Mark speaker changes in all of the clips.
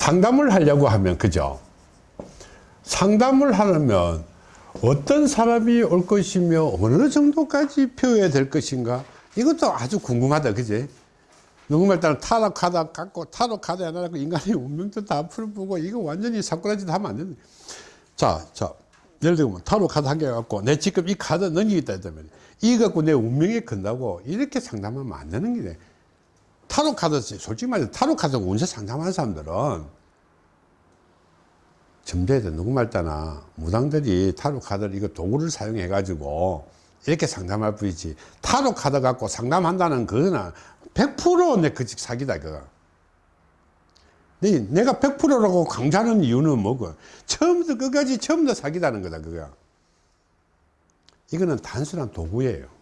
Speaker 1: 상담을 하려고 하면 그죠? 상담을 하려면 어떤 사람이 올 것이며 어느 정도까지 표해야 될 것인가? 이것도 아주 궁금하다 그지? 누구말 따라 카드 갖고 카드 하나 갖고 인간의 운명도 다 풀어보고 이거 완전히 사꾸라지도 하면 안 된다 자, 자 예를 들면 타로 카드 한개 갖고 내 지금 이 카드 넘기겠다 했다면 이거 갖고 내 운명이 큰다고 이렇게 상담하면 안 되는 게 타로 카드 솔직히 말해서 타로 카드 운세 상담하는 사람들은 점대에도 누구 말따나 무당들이 타로 카드를 이거 도구를 사용해 가지고 이렇게 상담할 뿐이지 타로 카드 갖고 상담한다는 그거는 100%내 그 사기다 그거. 내가 100%라고 강조하는 이유는 뭐고? 처음부터 끝까지 처음부터 사기다는 거다 그거. 이거는 단순한 도구예요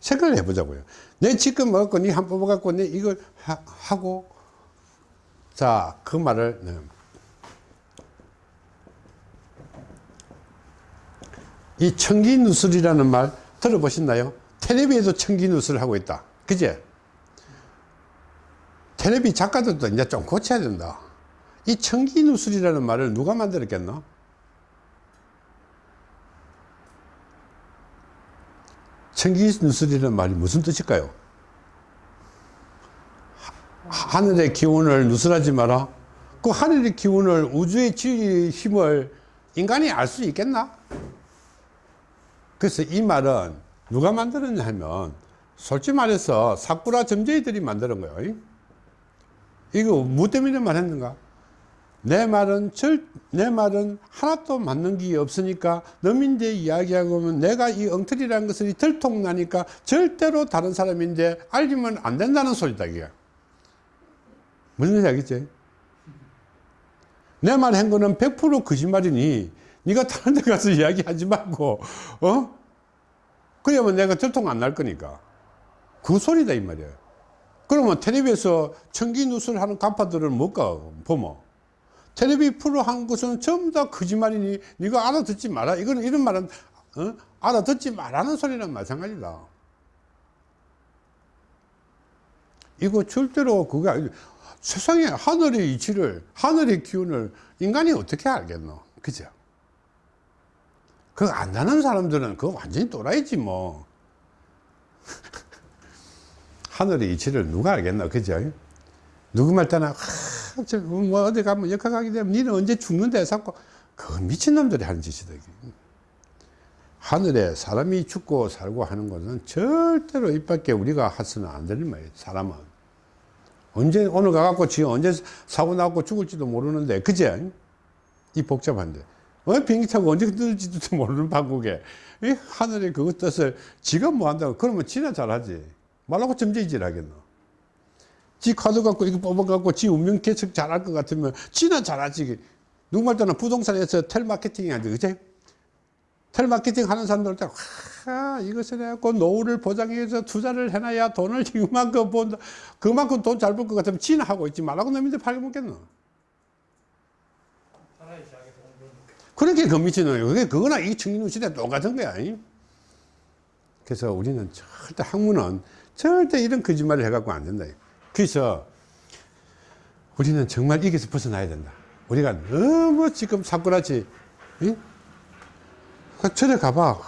Speaker 1: 생각을 해보자고요 내 지금 먹고 니한 뽑아갖고 내 이걸 하, 고 자 그 말을 네. 이 청기누설이라는 말 들어보셨나요? 텔레비에도 청기누설을 하고 있다. 그제? 텔레비 작가들도 이제 좀 고쳐야 된다. 이 청기누설이라는 말을 누가 만들었겠노? 청기누설이라는 말이 무슨 뜻일까요? 하늘의 기운을 누설하지 마라. 그 하늘의 기운을 우주의 힘을 인간이 알 수 있겠나? 그래서 이 말은 누가 만들었냐 하면 솔직히 말해서 사쿠라 점쟁이들이 만드는 거예요 이거 뭐 때문에 말했는가 내 말은 절, 내 말은 하나도 맞는 게 없으니까 너민데 이야기하고 하면 내가 이 엉터리라는 것을 들통나니까 절대로 다른 사람인데 알리면 안 된다는 소리다 이게. 무슨 이야기지? 내 말 한 거는 100% 거짓말이니 네가 다른 데 가서 이야기하지 말고 어? 그러면 내가 들통 안 날 거니까. 그 소리다 이 말이야. 그러면 텔레비에서 청기 뉴스를 하는 간파들을 못 가 보면 텔레비 프로 한 것은 전부 다 거짓말이니 네가 알아듣지 마라. 이거는 이런 말은 어? 알아듣지 말라는 소리는 마찬가지다. 이거 절대로 그게 아니 세상에 하늘의 이치를 하늘의 기운을 인간이 어떻게 알겠노? 그죠? 그거 안다는 사람들은 그거 완전히 또라이지 뭐. 하늘의 이치를 누가 알겠나 그죠? 누구 말 때나 뭐 어디 가면 역학 가게 되면 니는 언제 죽는데 자꾸 그 미친놈들이 하는 짓이다 하늘에 사람이 죽고 살고 하는 것은 절대로 입 밖에 우리가 해서는 안 되는 말이에요 사람은. 언제 오늘 가갖고 지 언제 사고 나고 죽을지도 모르는데 그제 이 복잡한데. 어? 비행기 타고 언제 떨어질지도 모르는 방국에. 이 하늘의 그것 뜻을 지가 뭐 한다고 그러면 지나 잘하지. 말라고 점쟁이질 하겠노 지 카드 갖고 이거 뽑아갖고 지 운명 계측 잘할 것 같으면 지나 잘하지 누구 말따나 부동산에서 텔마케팅이 하지 그치? 텔마케팅 하는 사람들 때 아, 이것을 해갖고 노후를 보장해서 투자를 해놔야 돈을 이만큼 본다 그만큼 돈 잘 벌 것 같으면 지나 하고 있지 말라고 놈인데 팔게먹겠노 그렇게 금미치는 그게 그거나 이 청년 시대 똑같은 거야. 그래서 우리는 절대 학문은 절대 이런 거짓말을 해갖고 안 된다. 그래서 우리는 정말 이게서 벗어나야 된다. 우리가 너무 지금 사꾸라지, 저래 가봐.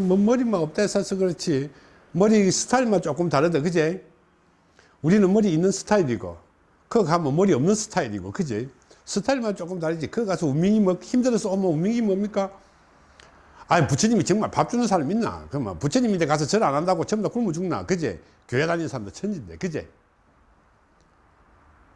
Speaker 1: 뭐 머리만 없다 해서 그렇지. 머리 스타일만 조금 다르다. 그제? 우리는 머리 있는 스타일이고, 그거 가면 머리 없는 스타일이고, 그제? 스타일만 조금 다르지. 그 가서 운명이 뭐 힘들어서 오면 운명이 뭡니까? 아니 부처님이 정말 밥 주는 사람 있나? 그러면 부처님인데 가서 절 안 한다고 전부 다 굶어 죽나? 그제? 교회 다니는 사람도 천진데, 그제?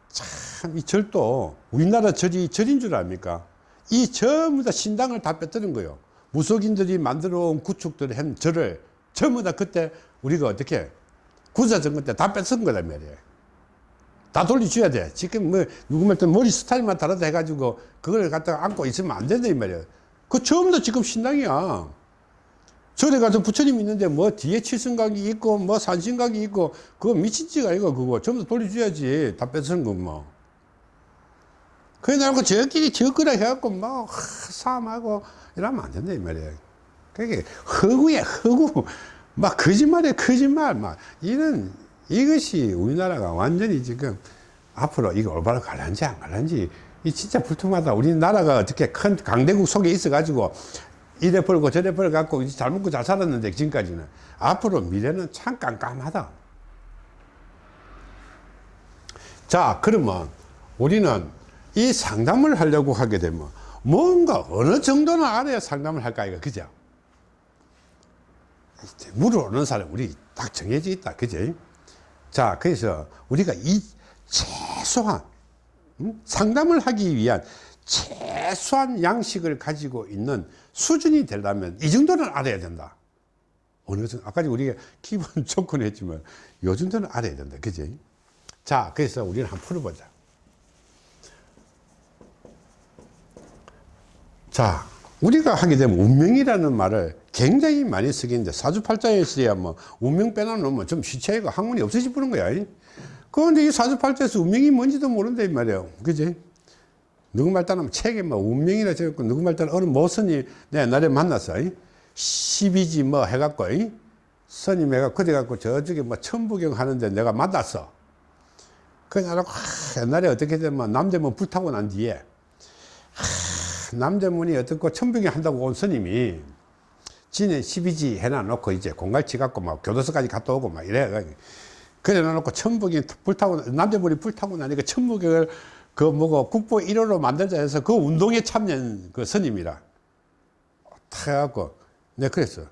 Speaker 1: 참, 이 절도 우리나라 절이 절인 줄 압니까? 이 전부 다 신당을 다 뺏드는 거예요. 무속인들이 만들어 온 구축들을 한 절을 전부 다 그때 우리가 어떻게 구사정권 때 다 뺏은 거란 말이에요. 다 돌려줘야 돼. 지금 뭐, 누구 말때 머리 스타일만 다르다 해가지고, 그걸 갖다가 안고 있으면 안 된다, 이 말이야. 그 처음부터 지금 신당이야. 절에 가서 부처님 있는데 뭐 뒤에 칠성각이 있고, 뭐 산신각이 있고, 그거 미친지가 이거, 그거. 전부 다 돌려줘야지. 다 뺏은 거 뭐. 그래 나고 저끼리 저거라 해갖고, 뭐, 싸움하고, 이러면 안 된다, 이 말이야. 그게 허구야, 허구. 막 거짓말이야, 거짓말. 막, 이런, 이것이 우리나라가 완전히 지금 앞으로 이거 올바로 갈란지 안 갈란지 이 진짜 불통하다. 우리나라가 어떻게 큰 강대국 속에 있어 가지고 이래 벌고 저래 벌 갖고 잘 먹고 잘 살았는데 지금까지는 앞으로 미래는 참 깜깜하다. 자 그러면 우리는 이 상담을 하려고 하게 되면 뭔가 어느 정도는 알아야 상담을 할까 이거? 그죠? 물어오는 사람 우리 딱 정해져 있다. 그죠 자 그래서 우리가 이 최소한 음? 상담을 하기 위한 최소한 양식을 가지고 있는 수준이 되려면 이 정도는 알아야 된다. 어느 정도 아까 우리가 기본 조건 했지만 요 정도는 알아야 된다. 그지? 자 그래서 우리는 한번 풀어보자. 자 우리가 하게 되면 운명이라는 말을 굉장히 많이 쓰겠는데 사주팔자에서야 뭐 운명 빼놓으면 좀 시체가 학문이 없어져 버는 거야 그런데 이 사주팔자에서 운명이 뭔지도 모른다 이 말이에요. 그지? 누구 말 따르면 책에 뭐 운명이라 적었고 누구 말 따르면 어느 모선이 내 옛날에 만났어 12지 뭐 해갖고 선임 해가 그래 갖고 저쪽에 뭐 천부경 하는데 내가 만났어. 그냥 알고 옛날에 어떻게 되면 남대문 불타고 난 뒤에 하, 남대문이 어떻고 천부경 한다고 온 스님이 지네 12지 해놔놓고 이제 공갈치 갖고 막 교도소까지 갔다 오고 막 이래 그래 놔놓고 천부경 불타고 남대문이 불타고 나니까 천부경을 그 뭐고 국보 1호로 만들자 해서 그 운동에 참여한 그 스님이라. 탁 해갖고. 내가 그랬어.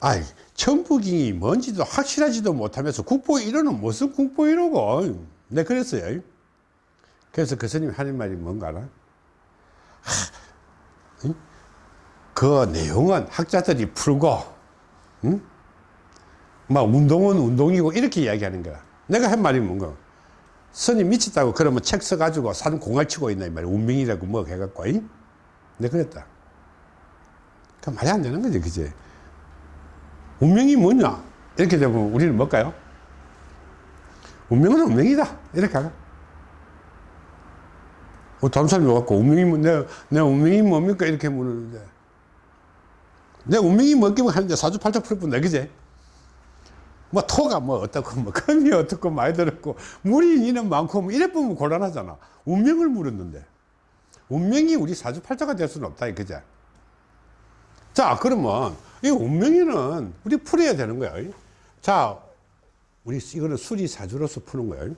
Speaker 1: 아이 천부경이 뭔지도 확실하지도 못하면서 국보 1호는 무슨 국보 1호고. 내가 그랬어요. 그래서 그 스님이 하는 말이 뭔가 알아? 그 내용은 학자들이 풀고 응? 막 운동은 운동이고 이렇게 이야기하는 거야. 내가 한 말이 뭔가? 선이 미쳤다고 그러면 책 써가지고 산 공을 치고 있나 이 말이야. 운명이라고 뭐 해갖고 이? 내 그랬다. 그 말이 안 되는 거지 그지? 운명이 뭐냐? 이렇게 되면 우리는 뭘까요? 운명은 운명이다. 이렇게 하가 뭐 다른 사람이 와갖고 운명이 뭐, 내, 내 운명이 뭡니까? 이렇게 물었는데. 내 운명이 뭐겠면 하는데 사주팔자 풀 뿐다 그지 뭐 토가 뭐 어떻고 뭐 금이 어떻고 많이 들었고 물이 이는 많고 뭐 이래 보면 곤란하잖아. 운명을 물었는데. 운명이 우리 사주팔자가 될 수는 없다 그죠 자 그러면 이 운명이는 우리 풀어야 되는 거야. 자 우리 이거는 수리사주로서 푸는 거예요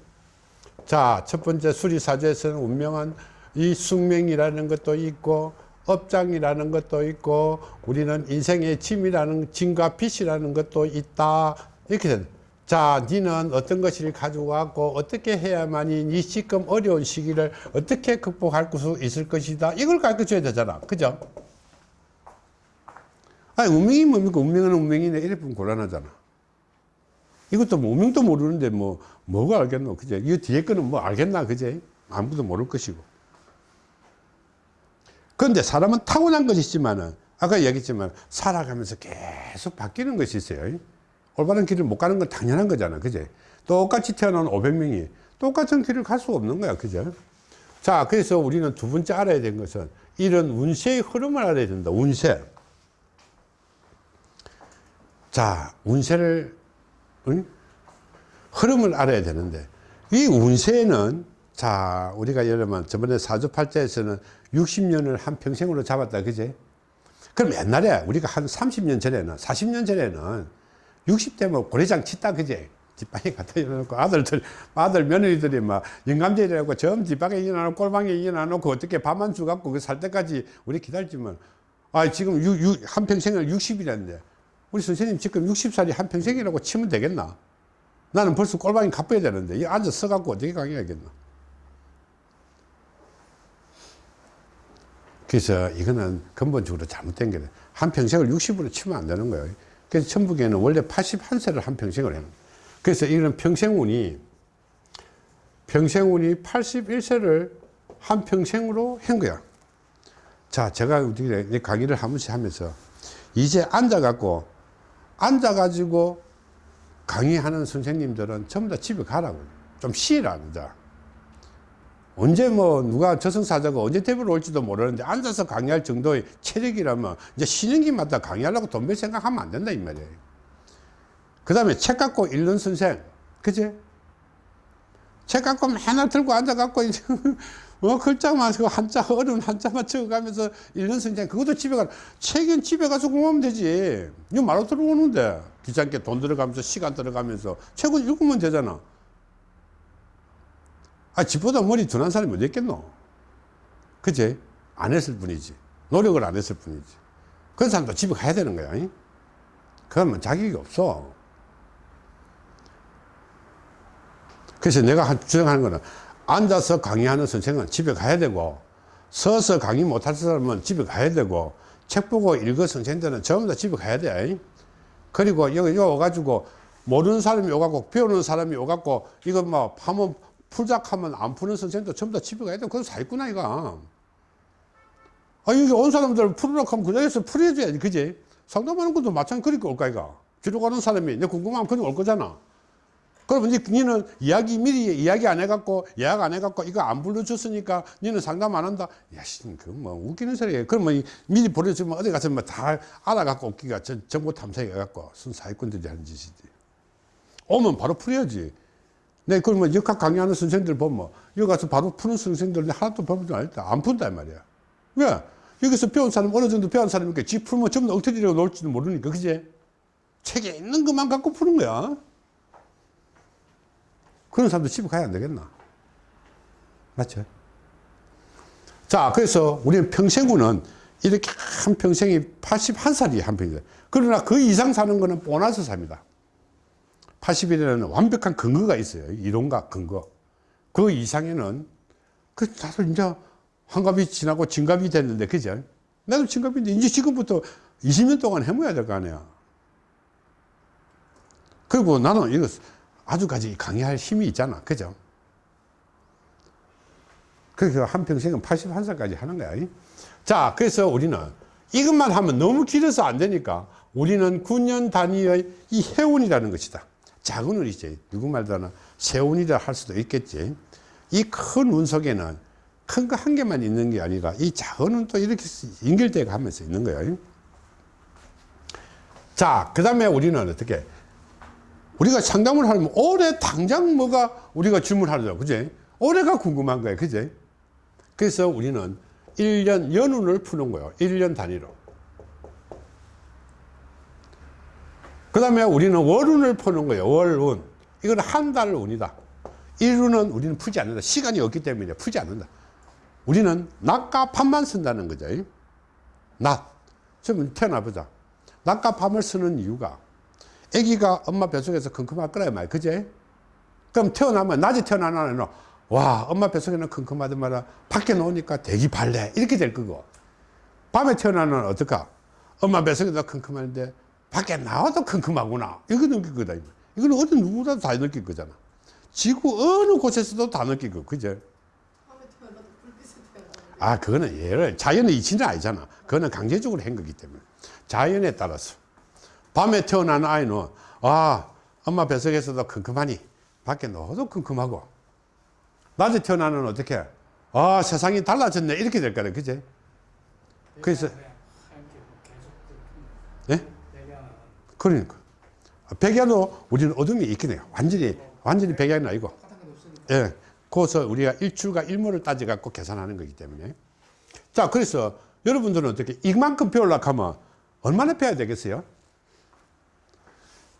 Speaker 1: 자첫 번째 수리사주에서는 운명은 이 숙명이라는 것도 있고 업장이라는 것도 있고 우리는 인생의 짐이라는 짐과 빚이라는 것도 있다 이렇게 된. 자, 니는 어떤 것을 가지고 왔고 어떻게 해야만이 니 지금 어려운 시기를 어떻게 극복할 수 있을 것이다. 이걸 가르쳐줘야 되잖아. 그죠? 아니, 운명이 뭡니까? 운명은 운명이네. 이래 보면 곤란하잖아. 이것도 뭐 운명도 모르는데 뭐, 뭐가 알겠노? 그죠? 이 뒤에 거는 뭐 알겠나? 그제? 아무도 모를 것이고. 그런데 사람은 타고난 것이 있지만은, 아까 얘기했지만, 살아가면서 계속 바뀌는 것이 있어요. 올바른 길을 못 가는 건 당연한 거잖아. 그제? 똑같이 태어난 500명이 똑같은 길을 갈 수 없는 거야. 그죠? 자, 그래서 우리는 두 번째 알아야 되는 것은 이런 운세의 흐름을 알아야 된다. 운세. 자, 운세를, 응? 흐름을 알아야 되는데 이 운세는 자, 우리가 들면 저번에 사주팔자에서는 60년을 한 평생으로 잡았다. 그제? 그럼 옛날에 우리가 한 30년 전에는, 40년 전에는 60대면 뭐 고래장 치다 그제? 뒷방에 갖다 일어놓고 아들들 아들 며느리들이 막 영감제라고 점 뒷방에 일어나놓고 꼴방에 일어나놓고 어떻게 밥만 주갖고 그 살 때까지 우리 기다렸지만. 아 지금 유, 유, 한평생을 60이라는데 우리 선생님 지금 60살이 한평생이라고 치면 되겠나? 나는 벌써 꼴방이 갚아야 되는데. 이 앉아 서갖고 어떻게 강의하겠나? 그래서 이거는 근본적으로 잘못된 거예요 한평생을 60으로 치면 안 되는 거예요 그래서 천북에는 원래 81세를 한 평생을 해요. 그래서 이런 평생운이 평생운이 81세를 한 평생으로 한 거야. 자, 제가 우리 강의를 한 번씩 하면서 이제 앉아갖고 앉아가지고 강의하는 선생님들은 전부 다 집에 가라고. 좀 쉬라, 이제. 언제 뭐 누가 저승사자가 언제 대부를 올지도 모르는데 앉아서 강의할 정도의 체력이라면 이제 쉬는 기마다 강의하려고 돈 벌 생각하면 안 된다 이 말이에요 그 다음에 책 갖고 읽는 선생 그지 책 갖고 맨날 들고 앉아갖고, 이제 어, 글자만, 그 한자, 어려운 한자만 적어가면서 읽는 성장, 그것도 집에 가, 책은 집에 가서 공부하면 되지. 이거 말로 들어오는데. 귀찮게 돈 들어가면서, 시간 들어가면서. 책은 읽으면 되잖아. 아, 집보다 머리 둔한 사람이 어디 있겠노? 그지? 안 했을 뿐이지. 노력을 안 했을 뿐이지. 그런 사람도 집에 가야 되는 거야. 잉? 그러면 자격이 없어. 그래서 내가 한- 주장하는 거는 앉아서 강의하는 선생은 집에 가야 되고 서서 강의 못할 사람은 집에 가야 되고 책 보고 읽어 선생들은 전부 다 집에 가야 돼. 그리고 여기 와가지고 모르는 사람이 오갖고 배우는 사람이 오갖고 이거 뭐 하면 풀작하면 안 푸는 선생도 전부 다 집에 가야 돼. 그건 사기꾼아 이거. 아 여기 온 사람들 풀으라고 하면 그 자리에서 풀어줘야지 그지? 상담하는 것도 마찬가지 그렇게 올까 이가. 뒤로 가는 사람이 내 궁금하면 그냥 올 거잖아. 그러면 이제 니는 이야기 미리 이야기 안 해갖고 예약 안 해갖고 이거 안 불러줬으니까 니는 상담 안 한다. 야, 씨, 그뭐 웃기는 소리예요. 그러면 이 미리 보내주면 어디 가서 뭐다 알아갖고 오기가 전- 정보 탐색해갖고 순 사기꾼들이 하는 짓이지. 오면 바로 풀어야지. 네, 그러면 역학 강의하는 선생님들 보면 여기 가서 바로 푸는 선생님들 하나도 배우지 않았다. 안이 말이야. 왜? 여기서 배운 사람 어느 정도 배운 사람이니까 지 풀면 전부 다 엉터리로 놓을지도 모르니까 그지? 책에 있는 것만 갖고 푸는 거야. 그런 사람도 집에 가야 안 되겠나? 맞죠? 자, 그래서 우리는 평생구는 이렇게 한 평생이 81살이 한 평이다. 그러나 그 이상 사는 거는 보너스 삽니다. 80일에는 완벽한 근거가 있어요. 이론과 근거. 그 이상에는 그 다들 이제 환갑이 지나고 진갑이 됐는데, 그죠? 나도 진갑인데, 이제 지금부터 20년 동안 해먹어야 될 거 아니야. 그리고 나는 이거 아주까지 강의할 힘이 있잖아. 그죠? 그래서 한평생은 81살까지 하는 거야. 이? 자, 그래서 우리는 이것만 하면 너무 길어서 안 되니까 우리는 9년 단위의 이 해운이라는 것이다. 작은 운이지. 누구 말도나 세운이라 할 수도 있겠지. 이 큰 운 속에는 큰 거 한 개만 있는 게 아니라 이 작은 운도 이렇게 연결돼 가면서 있는 거예요. 자, 그 다음에 우리는 어떻게 우리가 상담을 하면 올해 당장 뭐가 우리가 질문하죠. 그지? 올해가 궁금한 거예요. 그지? 그래서 우리는 1년 연운을 푸는 거예요. 1년 단위로. 그 다음에 우리는 월운을 푸는 거예요. 월운. 이건 한 달 운이다. 일운은 우리는 풀지 않는다. 시간이 없기 때문에 풀지 않는다. 우리는 낮과 밤만 쓴다는 거죠. 낮. 지금 태어나보자. 낮과 밤을 쓰는 이유가 아기가 엄마 뱃속에서 컴컴할 거라 말이야. 그제? 그럼 태어나면, 낮에 태어나는 와, 엄마 뱃속에는 컴컴하던 말아 밖에 놓으니까 대기 발래. 이렇게 될 거고. 밤에 태어나는 어떨까? 엄마 뱃속에도 컴컴한데 밖에 나와도 컴컴하구나. 이거 느낄 거다. 이거는 어디 누구라도 다 느낄 거잖아. 지구 어느 곳에서도 다 느낄 거. 그제? 아, 그거는 예를, 자연의 이치는 아니잖아. 그거는 강제적으로 한 거기 때문에. 자연에 따라서. 밤에 태어난 아이는 아 엄마 뱃속에서도 컴컴하니 밖에 넣어도 컴컴하고 낮에 태어나는 어떻게 아 세상이 달라졌네 이렇게 될 거래 그제 그래서 그러니까. 백야도 우리는 어둠이 있긴 해요. 완전히 완전히 백야는 아니고. 예. 그래서 우리가 일출과 일모를 따져 갖고 계산하는 거기 때문에. 자 그래서 여러분들은 어떻게 이만큼 배우려고 하면 얼마나 배워야 되겠어요?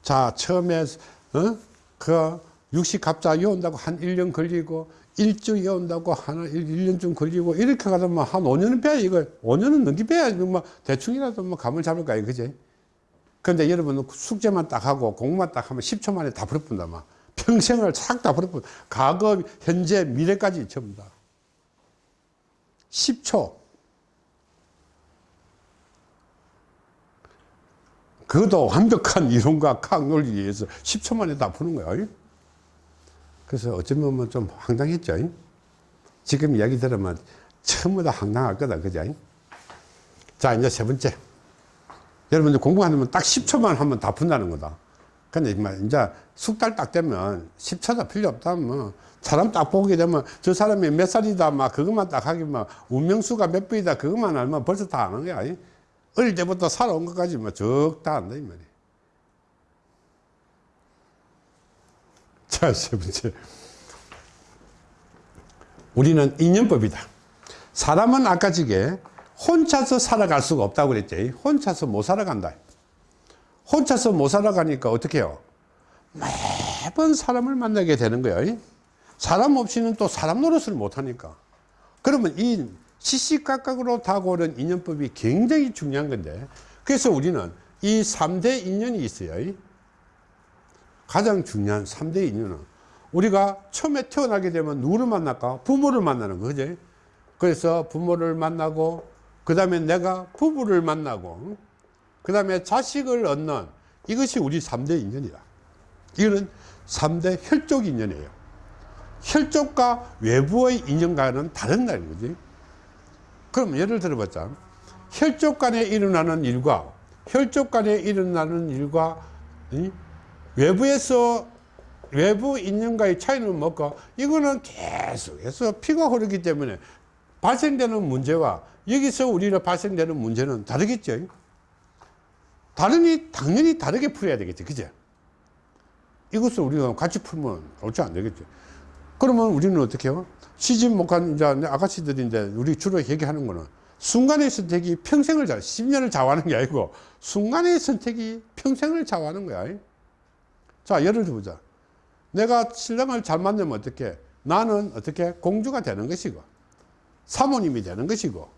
Speaker 1: 자, 처음에, 어? 그, 육식 갑자 이온다고 한 1년 걸리고, 일주 이온다고 한 1년쯤 걸리고, 이렇게 가다 뭐한 5년은 빼야 이거, 5년은 넘게 빼야지, 뭐, 대충이라도 뭐 감을 잡을까, 요 그지? 근데 여러분 숙제만 딱 하고, 공부만 딱 하면 10초 만에 다 버려뿐다, 막. 평생을 싹 다 버려뿐. 과거, 현재, 미래까지 전부 다. 10초. 그것도 완벽한 이론과 각 논리에 의해서 10초 만에 다 푸는 거야. 그래서 어쩌면 뭐좀 황당했죠. 지금 이야기 들으면 전부 다 황당할 거다. 그죠? 자, 이제 세 번째. 여러분들 공부하면 딱 10초만 하면 다 푼다는 거다. 근데 이제 숙달 딱 되면 10초도 필요 없다. 뭐, 사람 딱 보게 되면 저 사람이 몇 살이다. 막 그것만 딱 하기만 운명수가 몇 번이다. 그것만 알면 벌써 다 아는 거야. 어릴 때부터 살아온 것까지 뭐 적다 한다 이 말이야. 자, 세 번째. 우리는 인연법이다. 사람은 아까 지게 혼자서 살아갈 수가 없다고 그랬지. 혼자서 못 살아간다. 혼자서 못 살아가니까 어떻게 해요? 매번 사람을 만나게 되는 거예요. 사람 없이는 또 사람 노릇을 못 하니까. 그러면 이 시시각각으로 다가오는 인연법이 굉장히 중요한 건데 그래서 우리는 이 3대 인연이 있어요. 가장 중요한 3대 인연은 우리가 처음에 태어나게 되면 누구를 만날까? 부모를 만나는 거지. 그래서 부모를 만나고 그 다음에 내가 부부를 만나고 그 다음에 자식을 얻는 이것이 우리 3대 인연이다. 이거는 3대 혈족 인연이에요. 혈족과 외부의 인연과는 다른 날인 거지. 그럼 예를 들어보자. 혈족 간에 일어나는 일과 혈족 간에 일어나는 일과 이? 외부에서 외부 인연과의 차이는 뭘까? 이거는 계속해서 피가 흐르기 때문에 발생되는 문제와 여기서 우리가 발생되는 문제는 다르겠죠. 다르니 당연히 다르게 풀어야 되겠죠. 그죠? 이것을 우리가 같이 풀면 옳지 안 되겠죠. 그러면 우리는 어떻게 해요? 시집 못간 아가씨들인데 우리 주로 얘기하는 거는 순간의 선택이 평생을 자, 10년을 좌우하는 게 아니고 순간의 선택이 평생을 좌우하는 거야. 자, 예를 들어보자. 내가 신랑을 잘 만나면 어떻게? 나는 어떻게? 공주가 되는 것이고, 사모님이 되는 것이고,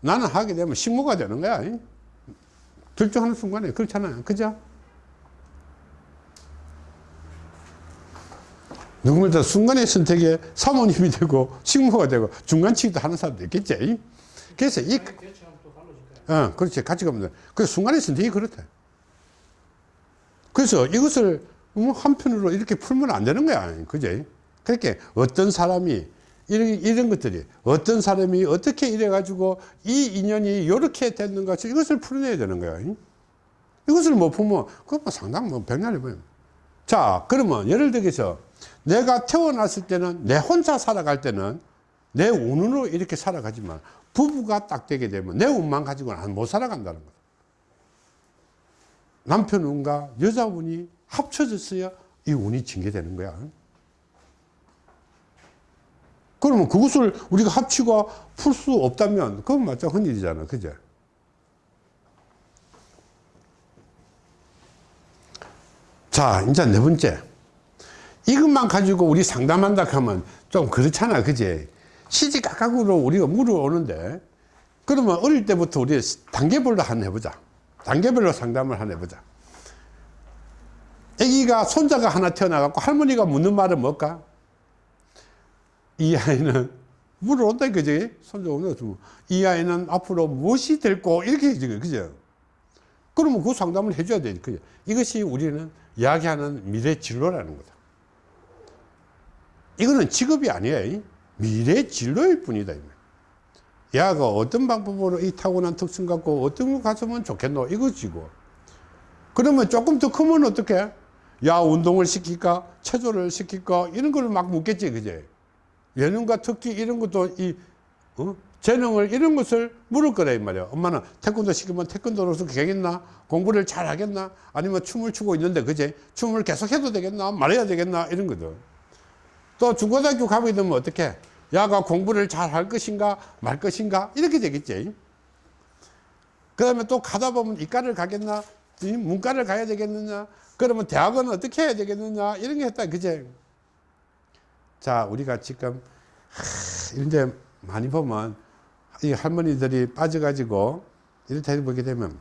Speaker 1: 나는 하게 되면 식모가 되는 거야. 결정하는 순간에 그렇잖아요. 그죠? 누구든 순간의 선택에 사모님이 되고 식모가 되고 중간치기도 하는 사람도 있겠지. 그래서 이, 어, 그렇지. 가치가 없는. 그 순간의 선택이 그렇다. 그래서 이것을 음, 한편으로 이렇게 풀면 안 되는 거야. 그지? 그렇게 어떤 사람이 이런, 이런 것들이 어떤 사람이 어떻게 이래 가지고 이 인연이 이렇게 됐는가 이것을 풀어내야 되는 거야. 이것을 못 풀면 그거 뭐 상당 뭐 백날이 보여. 자, 그러면 예를 들어서 내가 태어났을 때는 내 혼자 살아갈 때는 내 운으로 이렇게 살아가지만 부부가 딱 되게 되면 내 운만 가지고는 못 살아간다는 거야. 남편 운과 여자 운이 합쳐졌어야 이 운이 징계되는 거야. 그러면 그것을 우리가 합치고 풀 수 없다면 그건 맞죠. 흔일이잖아. 그죠? 자, 이제 네 번째. 이것만 가지고 우리 상담한다 하면 좀 그렇잖아. 그지? 시지각각으로 우리가 물어오는데 그러면 어릴 때부터 우리 단계별로 한 해보자. 단계별로 상담을 한 해보자. 아기가 손자가 하나 태어나갖고 할머니가 묻는 말은 뭘까? 이 아이는 물어온다 그지? 손자 오면 이 아이는 앞으로 무엇이 될고 이렇게 해주거 그죠? 그러면 그 상담을 해줘야 돼. 그죠? 이것이 우리는 이야기하는 미래 진로라는 거다. 이거는 직업이 아니에요. 미래 진로일 뿐이다. 야가 어떤 방법으로 이 타고난 특성 갖고 어떤 거 가서면 좋겠노? 이거지고. 그러면 조금 더 크면 어떻게? 야, 운동을 시킬까? 체조를 시킬까? 이런 걸 막 묻겠지, 그제? 예능과 특기 이런 것도 이, 어? 재능을 이런 것을 물을 거라, 이 말이야. 엄마는 태권도 시키면 태권도로서 되겠나? 공부를 잘 하겠나? 아니면 춤을 추고 있는데, 그제? 춤을 계속 해도 되겠나? 말해야 되겠나? 이런 거죠. 또 중고등학교 가게 되면 어떻게? 야가 공부를 잘 할 것인가? 말 것인가? 이렇게 되겠지. 그 다음에 또 가다 보면 이과를 가겠나? 문과를 가야 되겠느냐? 그러면 대학은 어떻게 해야 되겠느냐? 이런 게 했다. 그제? 자, 우리가 지금, 하, 이제 많이 보면 이 할머니들이 빠져가지고 이렇게 보게 되면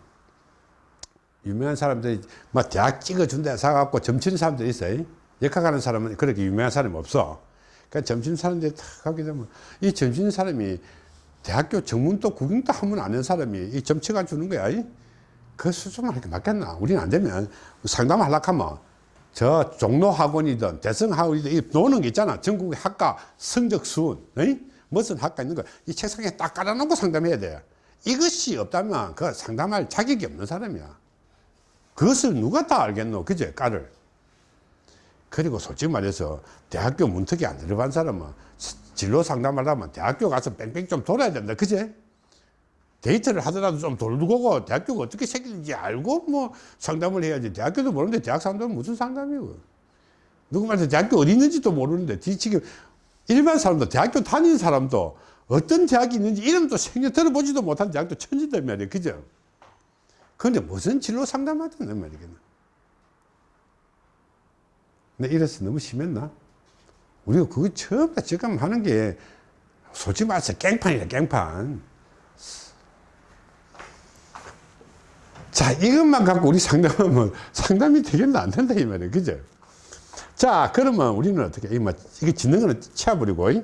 Speaker 1: 유명한 사람들이 뭐 대학 찍어준다 사갖고 점치는 사람들이 있어요. 역학하는 사람은 그렇게 유명한 사람이 없어. 그러니까 점치는 사람들이 탁 하게 되면 이 점치는 사람이 대학교 정문도 구경도 한번 아는 사람이 이 점치가 주는 거야. 그 수준만 이렇게 맞겠나? 우리는 안 되면 상담하려고 하면 저 종로 학원이든 대성 학원이든 이 노는 게 있잖아. 전국의 학과 성적 수운, 에이? 무슨 학과 있는 거. 이 책상에 딱 깔아놓고 상담해야 돼. 이것이 없다면 그 상담할 자격이 없는 사람이야. 그것을 누가 다 알겠노? 그제? 까를. 그리고 솔직히 말해서 대학교 문턱이 안 들어간 사람은 진로 상담하려면 대학교 가서 뺑뺑 좀 돌아야 된다. 그제? 데이트를 하더라도 좀 돌고 대학교가 어떻게 생기는지 알고 뭐 상담을 해야지. 대학교도 모르는데 대학 상담은 무슨 상담이고. 누구 말해서 대학교 어디 있는지도 모르는데 뒤치기 일반 사람도 대학교 다니는 사람도 어떤 대학이 있는지 이름도 생겨 들어보지도 못한 대학도 천지단 말이에요. 그죠? 그런데 무슨 진로 상담하던 말이겠나. 근데 이래서 너무 심했나? 우리가 그거 처음 다 지금 하는 게 솔직히 말해서 깽판이다, 깽판. 자, 이것만 갖고 우리 상담하면 상담이 되겠나 안 된다, 이 말이에요. 그죠? 자, 그러면 우리는 어떻게, 이거, 이거 짓는 거는 치워버리고, 이?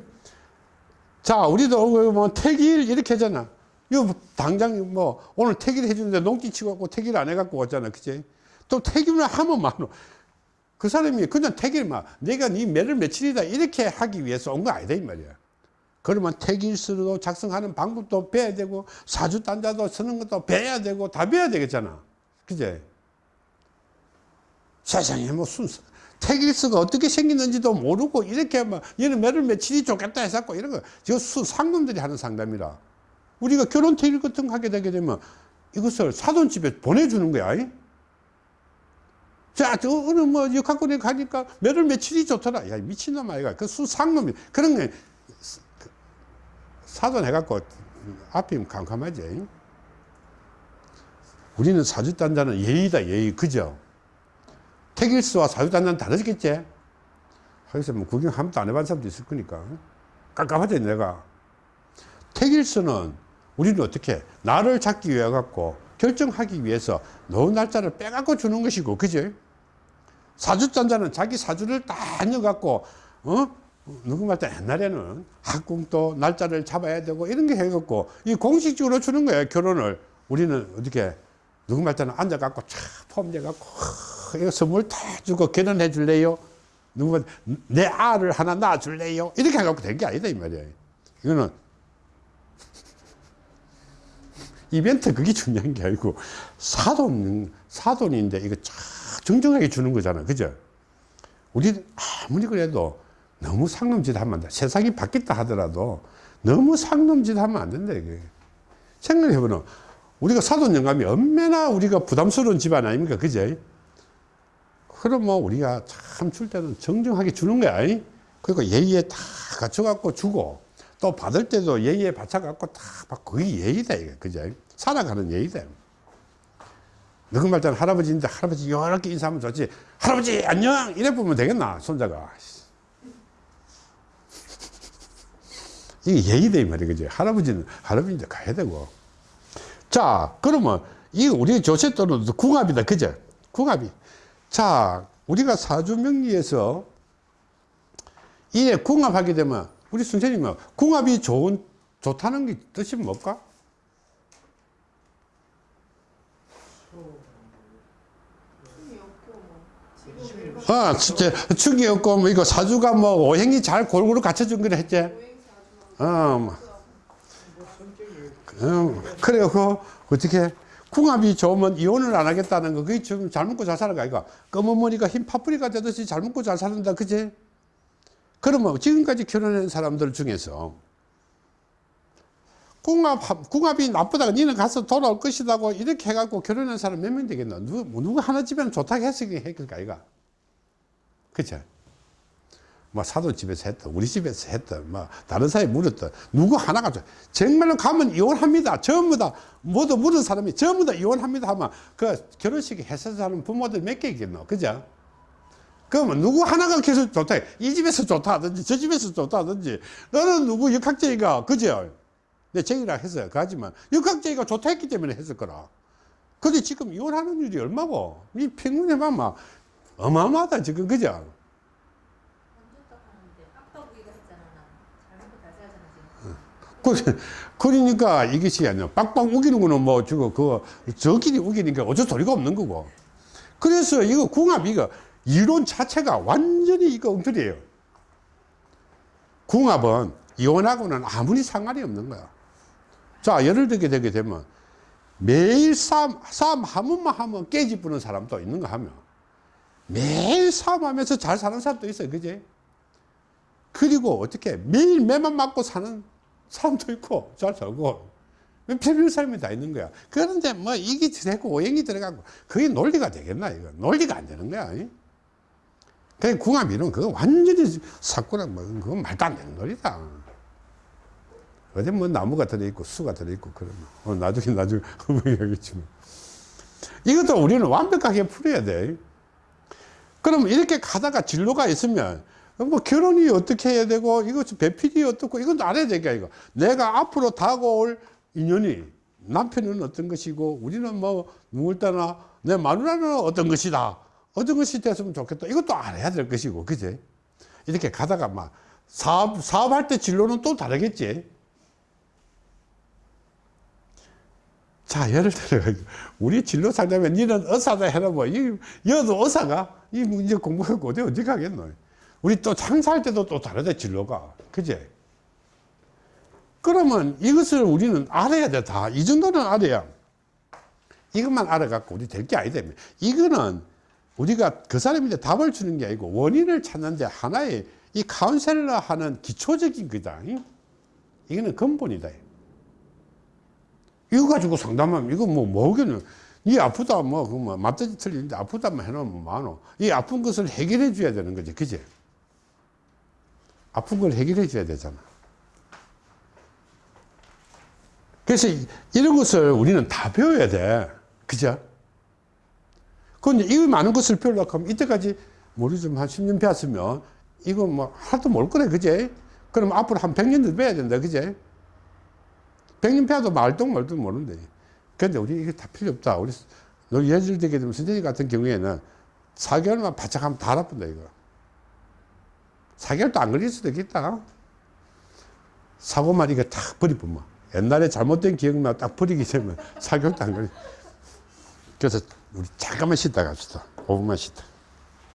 Speaker 1: 자, 우리도 뭐 택일 이렇게 하잖아. 이거 당장 뭐 오늘 택일 해주는데 농기 치고 갖고 택일 안 해갖고 왔잖아. 그치? 또 택일을 하면 많어. 그 사람이 그냥 택일만 내가 네 매를 며칠이다 이렇게 하기 위해서 온 거 아니다 이 말이야. 그러면 택일서도 작성하는 방법도 배워야 되고 사주 단자도 쓰는 것도 배워야 되고 다 배워야 되겠잖아. 그제? 세상에 뭐 순서 택일서가 어떻게 생기는지도 모르고 이렇게 막 얘는 매를 며칠이 좋겠다 해서 이런 거저수 상놈들이 하는 상담이라 우리가 결혼 택일 같은 거 하게 되게 되면 이것을 사돈집에 보내주는 거야. 이? 자, 저, 어느 뭐, 역학군에 가니까 매를 며칠이 좋더라. 야, 미친놈 아이가. 그 수상놈이. 그런 게, 그 사돈 해갖고, 앞이면 캄캄하지. 우리는 사주단자는 예의다, 예의. 그죠? 택일수와 사주단자는 다르겠지? 하여서 뭐 구경 한 번도 안 해본 사람도 있을 거니까. 깜깜하지, 내가. 택일수는 우리는 어떻게, 나를 잡기 위해 갖고, 결정하기 위해서 노 날짜를 빼갖고 주는 것이고, 그죠? 사주단자는 자기 사주를 다 넣어갖고, 어? 누구 말따 옛날에는 학궁도 날짜를 잡아야 되고 이런 게 해갖고, 이 공식적으로 주는 거예요, 결혼을. 우리는 어떻게, 누구 말따는 앉아갖고 촥 폼돼갖고, 이거 선물 다 주고 결혼해 줄래요? 누구 말, 내 알을 하나 낳아 줄래요? 이렇게 해갖고 된 게 아니다, 이 말이에요. 이거는 이벤트 그게 중요한 게 아니고 사돈 사돈인데 이거 쫙 정정하게 주는 거잖아 그죠 우리 아무리 그래도 너무 상놈짓 하면 안 돼. 세상이 바뀌었다 하더라도 너무 상놈짓 하면 안 된다 이게. 생각해보면 우리가 사돈 영감이 얼마나 우리가 부담스러운 집안 아닙니까? 그죠 그럼 뭐 우리가 참 줄 때는 정정하게 주는 거야. 그리고 예의에 다 갖춰갖고 주고 또 받을 때도 예의에 받쳐갖고 다 받고 그게 예의다 이거 그죠 살아가는 예의다. 누구 말때는 할아버지인데 할아버지 이렇게 인사하면 좋지. 할아버지 안녕! 이래 보면 되겠나 손자가 이게 예의다 이 말이야 그지 할아버지는 할아버지인데 가야 되고. 자 그러면 이 우리 조세도는 궁합이다. 그죠? 궁합이. 자 우리가 사주명리에서 이에 궁합하게 되면 우리 선생님은 궁합이 좋은 좋다는 게 뜻이 뭘까? 아, 진짜 축이 없고 뭐 이거 사주가 뭐 오행이 잘 골고루 갖춰준 거라 했지. 어, 뭐. 음, 그래요. 그 어떻게 궁합이 좋으면 이혼을 안 하겠다는 거 그게 좀잘 먹고 잘 사는 거 아이가 검은 머리가 흰 파뿌리가 되듯이 잘 먹고 잘 사는다 그지? 그러면 지금까지 결혼한 사람들 중에서 궁합, 궁합이 나쁘다가 니는 가서 돌아올 것이다고 이렇게 해갖고 결혼한 사람 몇 명 되겠나? 누구, 누구 하나 집에는 좋다고 했으니 했을까, 이가? 그쵸? 뭐 사도집에서 했다, 우리 집에서 했다, 뭐 다른 사람이 물었다. 누구 하나가. 정말로 가면 이혼합니다. 전부 다, 모두 물은 사람이 전부 다 이혼합니다 하면 그 결혼식에 해서 사는 부모들 몇 개 있겠노? 그죠? 그러면 누구 하나가 계속 좋다. 이 집에서 좋다 하든지 저 집에서 좋다 하든지 너는 누구 역학제이가 그죠? 내 제이라 했어요. 하지만 역학제이가 좋다 했기 때문에 했을 거라. 근데 지금 이혼하는 일이 얼마고? 이 평균에만 막 어마어마하다 지금 그죠? 그, 그러니까 이것이 아니야. 빡빡 우기는 거는 뭐, 저거, 그, 저끼리 우기니까 어쩔 소리가 없는 거고. 그래서 이거 궁합, 이거, 이론 자체가 완전히 이거 엉터리예요. 궁합은 이혼하고는 아무리 상관이 없는 거야. 자, 예를 들게 되게 되면 매일 싸움, 싸움 하면 깨집부는 사람도 있는 거 하면 매일 싸움하면서 잘 사는 사람도 있어요. 그지? 그리고 어떻게 매일 매만 맞고 사는 사람도 있고 잘 살고 별별 사람이 다 있는 거야. 그런데 뭐 이게 되고 오행이 들어가고 그게 논리가 되겠나 이거 논리가 안 되는 거야. 그냥 궁합 이론 그거 완전히 사꾸랑 뭐 그건 말도 안 되는 놀이다. 어디 뭐 나무가 들어있고 수가 들어있고 그러면 어, 나중에 나중에 얘기했지만 이것도 우리는 완벽하게 풀어야 돼. 그럼 이렇게 가다가 진로가 있으면 뭐 결혼이 어떻게 해야 되고 이것 배필이 어떻고 이건 알아야 되니까 이거. 내가 앞으로 다가올 인연이 남편은 어떤 것이고 우리는 뭐 누굴 따나 내 마누라는 어떤 것이다. 어떤 것이 됐으면 좋겠다. 이것도 알아야 될 것이고 그지 이렇게 가다가 막 사업 사업할 때 진로는 또 다르겠지? 자 예를 들어 우리 진로 상담에 니는 의사다 해라 뭐. 이 여도 의사가? 이 이제 공부하고 어디 어디 가겠노 우리 또 장사할 때도 또 다르다 진로가. 그제? 그러면 이것을 우리는 알아야 돼 다. 이 정도는 알아야. 이것만 알아갖고 우리 될 게 아니다. 이거는 우리가 그 사람한테 답을 주는 게 아니고 원인을 찾는데 하나의 이 카운셀러 하는 기초적인 거다. 이거는 근본이다. 이거 가지고 상담하면 이거 뭐 뭐겠노? 이 아프다 뭐 그뭐 맞듯이 틀리는데 아프다만 해놓으면 뭐하노? 이 아픈 것을 해결해 줘야 되는 거지. 그지 아픈 걸 해결해 줘야 되잖아. 그래서 이- 이런 것을 우리는 다 배워야 돼. 그죠? 그런데 이 많은 것을 배우려고 하면 이때까지 모르지만 한 10년 배웠으면 이거 뭐 하나도 모를 거래 그제 그럼 앞으로 한 100년도 배워야 된다 그제 100년 배워도 말똥 말도 모르는데. 근데 우리 이게 다 필요 없다. 우리 너 예절 되게 되면 선생님 같은 경우에는 4개월만 바짝 하면 다 알아본다 이거 4개월도 안 걸릴 수도 있겠다. 사고만 이거 탁 버리면 옛날에 잘못된 기억만 딱 버리기 되면 4개월도 안 걸려. 그래서 우리 잠깐만 쉬다 갑시다. 5분만 쉬다